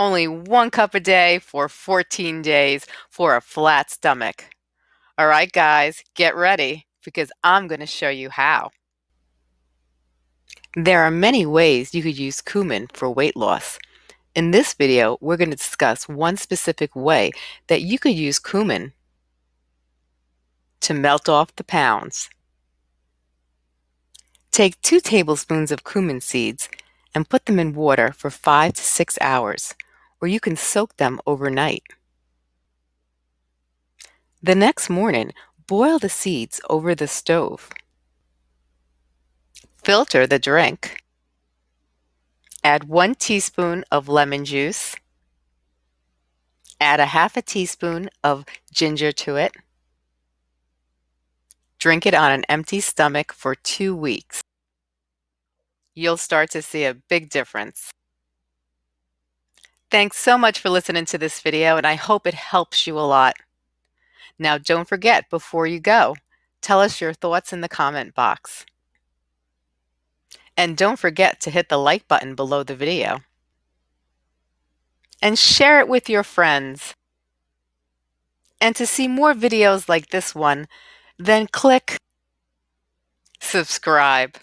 only one cup a day for 14 days for a flat stomach. All right, guys, get ready because I'm going to show you how. There are many ways you could use cumin for weight loss. In this video, we're going to discuss one specific way that you could use cumin to melt off the pounds. Take two tablespoons of cumin seeds and put them in water for five to six hours, or you can soak them overnight. The next morning, boil the seeds over the stove. Filter the drink. Add one teaspoon of lemon juice. Add a half a teaspoon of ginger to it. Drink it on an empty stomach for two weeks. You'll start to see a big difference. Thanks so much for listening to this video, and I hope it helps you a lot. Now, don't forget, before you go, tell us your thoughts in the comment box. And don't forget to hit the like button below the video. And share it with your friends. And to see more videos like this one, then click subscribe.